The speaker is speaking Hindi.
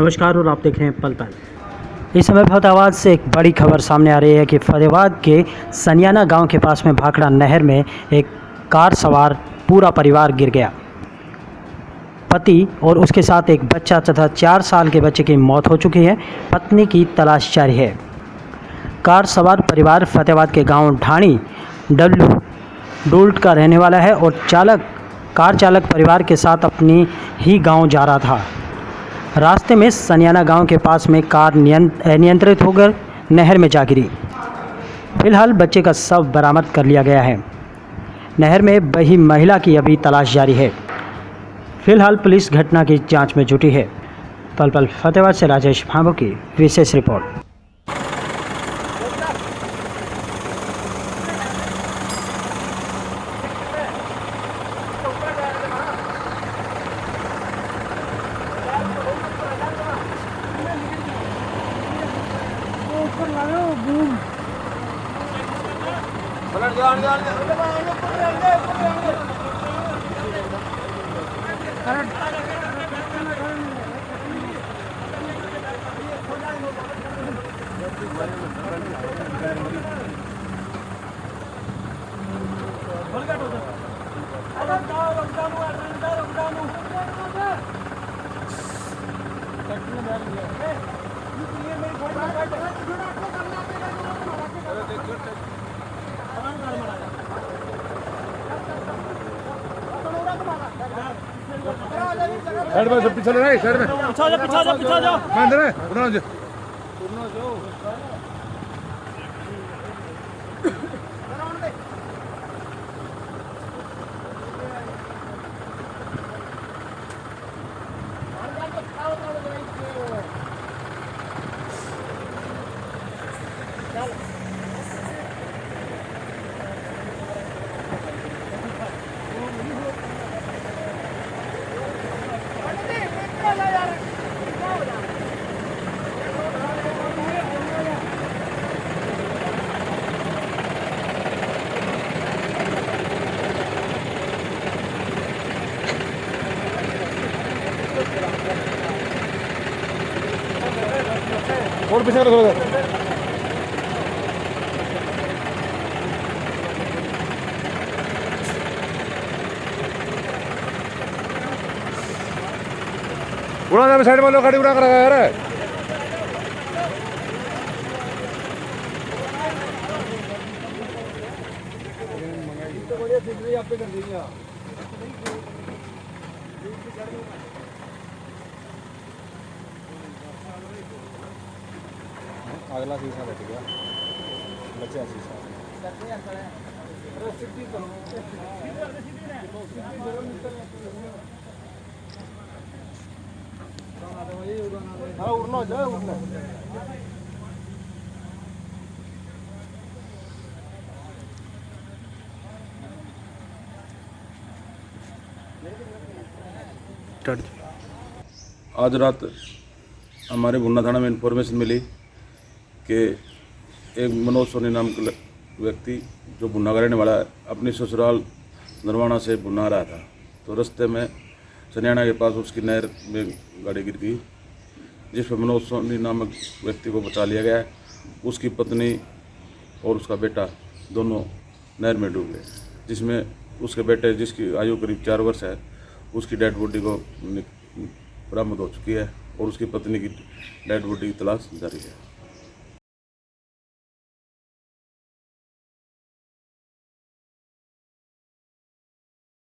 नमस्कार, और आप देख रहे हैं पल पल। इस समय फतेहाबाद से एक बड़ी खबर सामने आ रही है कि फतेहाबाद के सनियाना गाँव के पास में भाखड़ा नहर में एक कार सवार पूरा परिवार गिर गया। पति और उसके साथ एक बच्चा तथा चार साल के बच्चे की मौत हो चुकी है। पत्नी की तलाश जारी है। कार सवार परिवार फतेहाबाद के गाँव ढाणी डब्लू डोल्ट का रहने वाला है और चालक, कार चालक परिवार के साथ अपनी ही गाँव जा रहा था। रास्ते में सनियाना गाँव के पास में कार नियंत्रित होकर नहर में जा गिरी। फ़िलहाल बच्चे का शव बरामद कर लिया गया है। नहर में बही महिला की अभी तलाश जारी है। फ़िलहाल पुलिस घटना की जाँच में जुटी है। पल पल फतेहाबाद से राजेश भांबो की विशेष रिपोर्ट। लगाओ बूम पलट जाओ आने आने करंट बलगट होता है अरे जाओ रमजानू रमजानू रमजानू कट में बैठ गया साइड में सब पीछे ले साइड में पीछा जाओ पीछा जाओ पीछा जाओ। मैं अंदर है जाओ आ जा। और पीछे करो थोड़ा उड़ा ना साइड में लो गाड़ी उड़ा कर रखा है यार अगला शीशा बैठ गया बच्चा शीशा। हाँ आज रात हमारे भुन्ना थाना में इंफॉर्मेशन मिली। कि एक मनोज सोनी नाम का व्यक्ति जो भुन्ना का रहने वाला है, अपनी ससुराल नरवाना से भुन्ना रहा था। तो रास्ते में सनियाना के पास उसकी नहर में गाड़ी गिर गई, जिस पर मनोज सोनी नामक व्यक्ति को बचा लिया गया है। उसकी पत्नी और उसका बेटा दोनों नहर में डूब गए, जिसमें उसके बेटे, जिसकी आयु करीब चार वर्ष है, उसकी डेड बॉडी को बरामद हो चुकी है और उसकी पत्नी की डेड बॉडी की तलाश जारी है।